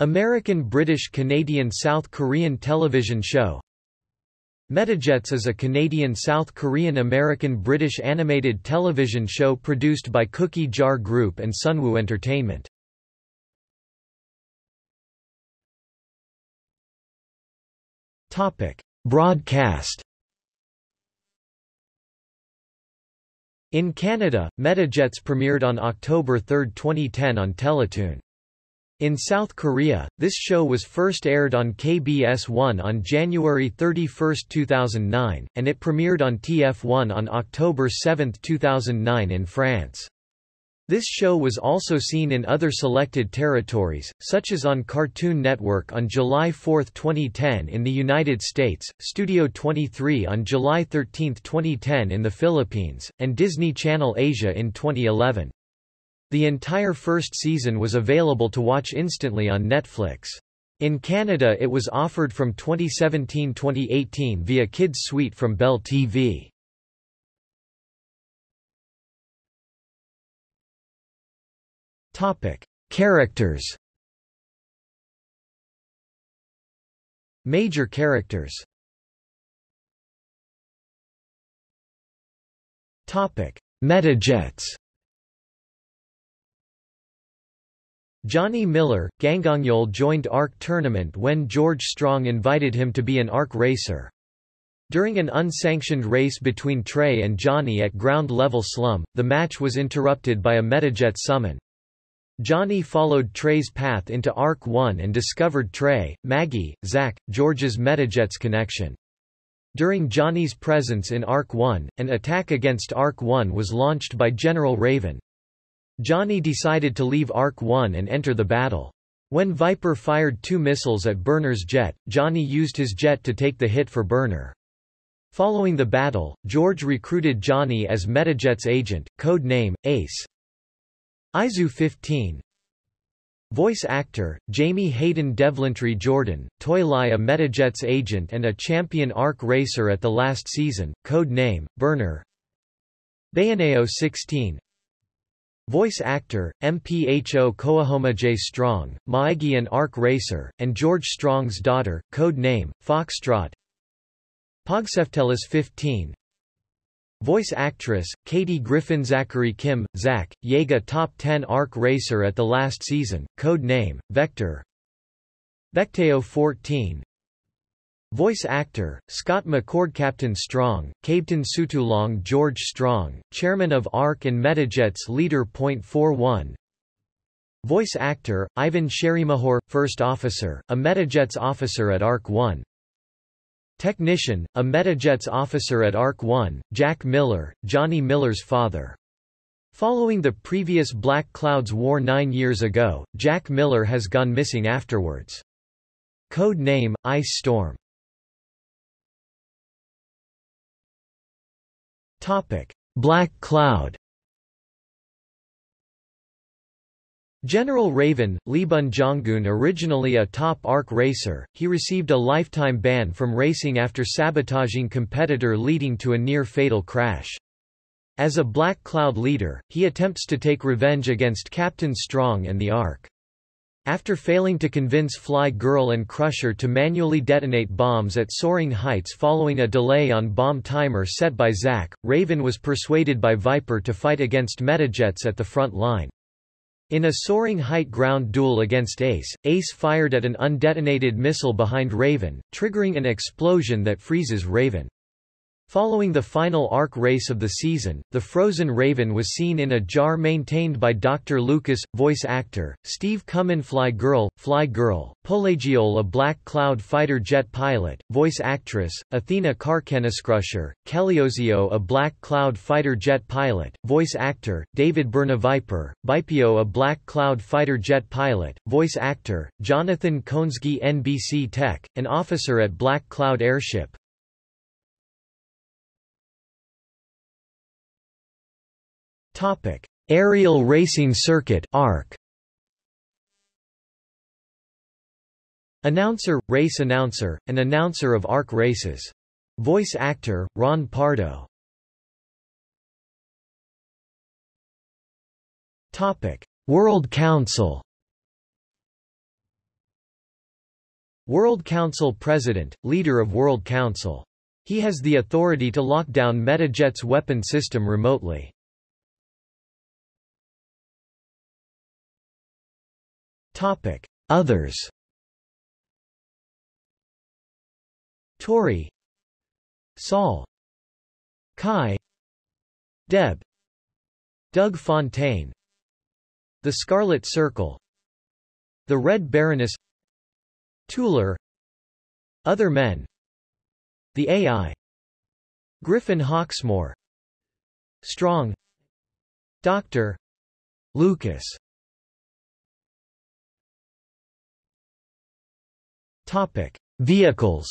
American British Canadian South Korean television show Metajets is a Canadian South Korean American British animated television show produced by Cookie Jar Group and Sunwoo Entertainment. Topic: Broadcast In Canada, Metajets premiered on October 3, 2010 on Teletoon. In South Korea, this show was first aired on KBS1 on January 31, 2009, and it premiered on TF1 on October 7, 2009 in France. This show was also seen in other selected territories, such as on Cartoon Network on July 4, 2010 in the United States, Studio 23 on July 13, 2010 in the Philippines, and Disney Channel Asia in 2011. The entire first season was available to watch instantly on Netflix. In Canada it was offered from 2017-2018 via Kids Suite from Bell TV. Topic: Characters. Major characters. Topic: Metajets. Johnny Miller, Gangongyol joined ARC tournament when George Strong invited him to be an ARC racer. During an unsanctioned race between Trey and Johnny at ground level slum, the match was interrupted by a Metajet summon. Johnny followed Trey's path into Arc 1 and discovered Trey, Maggie, Zach, George's Metajets connection. During Johnny's presence in Arc 1, an attack against Arc 1 was launched by General Raven. Johnny decided to leave Arc 1 and enter the battle. When Viper fired two missiles at Burner's jet, Johnny used his jet to take the hit for Burner. Following the battle, George recruited Johnny as Metajet's agent, code name, Ace. ISU 15 Voice actor, Jamie Hayden Devlintry Jordan, Toylai a Metajet's agent and a champion ARC racer at the last season, code name, Burner Bayoneo 16 Voice actor, MPHO Koahoma J. Strong, Maigi an ARC racer, and George Strong's daughter, code name, Foxtrot. Pogseftelis 15 Voice actress, Katie Griffin Zachary Kim, Zach, Yega Top 10 ARC Racer at the last season, code name, Vector. Vecteo 14 Voice actor, Scott McCord Captain Strong, Captain Sutulong George Strong, Chairman of ARC and Metajets Leader Point 41 Voice actor, Ivan Sherimahor, First Officer, a Metajets officer at ARC 1 Technician, a Metajets officer at ARC 1, Jack Miller, Johnny Miller's father. Following the previous Black Clouds War nine years ago, Jack Miller has gone missing afterwards. Code name, Ice Storm. Black Cloud General Raven, Lee Bun Jonggun originally a top ARC racer, he received a lifetime ban from racing after sabotaging competitor leading to a near-fatal crash. As a Black Cloud leader, he attempts to take revenge against Captain Strong and the ARC. After failing to convince Fly Girl and Crusher to manually detonate bombs at soaring heights following a delay on bomb timer set by Zack, Raven was persuaded by Viper to fight against Metajets at the front line. In a soaring height ground duel against Ace, Ace fired at an undetonated missile behind Raven, triggering an explosion that freezes Raven. Following the final ARC race of the season, the frozen Raven was seen in a jar maintained by Dr. Lucas, voice actor, Steve Cumyn Fly Girl, Fly Girl, Pelagiol a Black Cloud fighter jet pilot, voice actress, Athena Karkaniscrusher, Keliozio a Black Cloud fighter jet pilot, voice actor, David Bernaviper, Bipio a Black Cloud fighter jet pilot, voice actor, Jonathan Koensky NBC Tech, an officer at Black Cloud Airship, Topic: Aerial Racing Circuit (ARC). Announcer, race announcer, and announcer of ARC races. Voice actor, Ron Pardo. Topic: World Council. World Council President, leader of World Council. He has the authority to lock down Metajet's weapon system remotely. Others. Tori. Saul. Kai. Deb. Doug Fontaine. The Scarlet Circle. The Red Baroness. Tuller. Other Men. The AI Griffin Hawksmore Strong. Dr. Lucas Topic: Vehicles.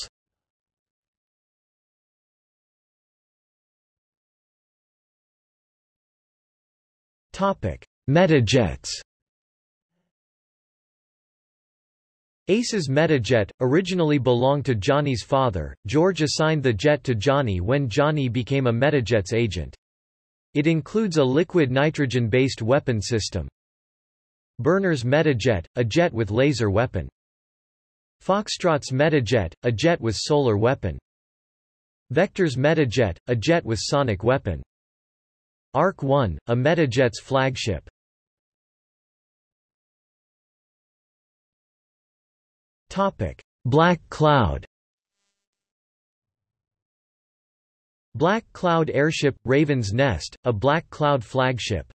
Topic: Metajets. Ace's Metajet, originally belonged to Johnny's father, George assigned the jet to Johnny when Johnny became a Metajet's agent. It includes a liquid nitrogen-based weapon system. Burner's Metajet, a jet with laser weapon. Foxtrot's Metajet, a jet with solar weapon. Vector's Metajet, a jet with sonic weapon. ARC-1, a Metajet's flagship. Topic: Black Cloud Black Cloud Airship – Raven's Nest, a Black Cloud flagship